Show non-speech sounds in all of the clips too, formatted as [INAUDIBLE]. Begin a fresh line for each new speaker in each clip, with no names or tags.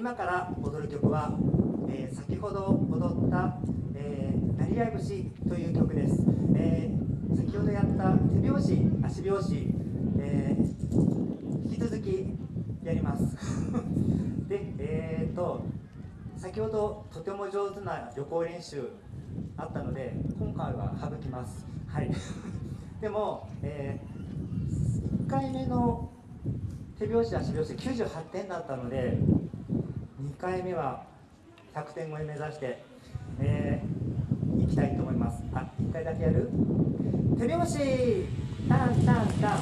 今から踊る曲は、えー、先ほど踊った「えー、なり合い節」という曲です、えー、先ほどやった手拍子足拍子、えー、引き続きやります。[LAUGHS] でえーと先ほどとても上手な旅行練習あったので今回は省きます。はい。[LAUGHS] でも、えー、1回目の手拍子足拍子98点だったので2回目は100点超え目指して、えー、いきたいと思います。あ1回だけやる？手拍子！タンタンタン。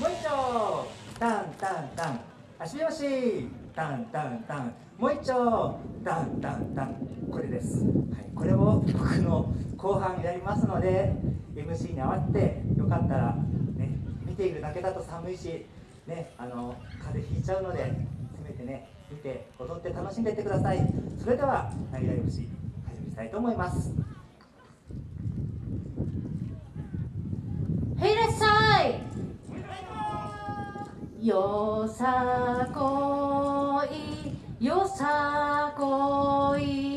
もう一丁！タンタンタン。足拍子！タンタンタン。もう一丁！タンタンタン。これです、はい、これを僕の後半やりますので MC に合わせてよかったらね見ているだけだと寒いしねあの風邪ひいちゃうのでせめてね見て踊って楽しんでいってください。それでは「なぎらい節」始めたいと思います。
へいらっしゃい。よさこいよさこい。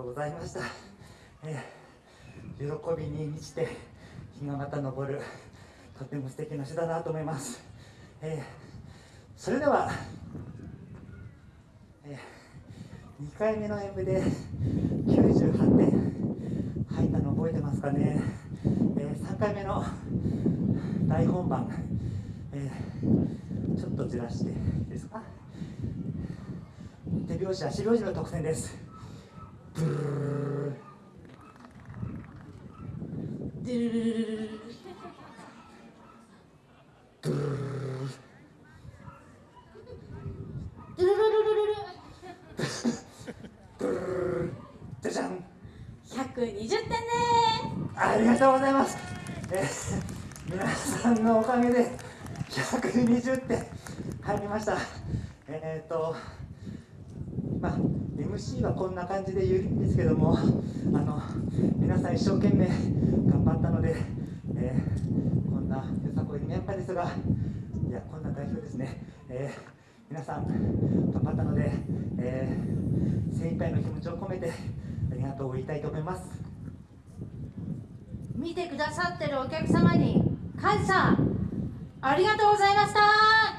うございました、えー、喜びに満ちて日がまた昇るとても素敵な詩だなと思います、えー、それでは、えー、2回目の演舞で98点入ったの覚えてますかね、え3回目の大本番、えちょっとずらしていいですか。手拍子足拍子の特選です。
120点ね
ありがとうございます、え皆さんのおかげで120点入りました。えっ、とまあ MC はこんな感じで緩いんですけども [LAUGHS] あの皆さん一生懸命頑張ったので、えーこんなよさこいメンバーですがいやこんな代表ですね、えー皆さん頑張ったので、えー精一杯の気持ちを込めてありがとうを言いたいと思います。
見てくださってるお客様に感謝。ありがとうございました。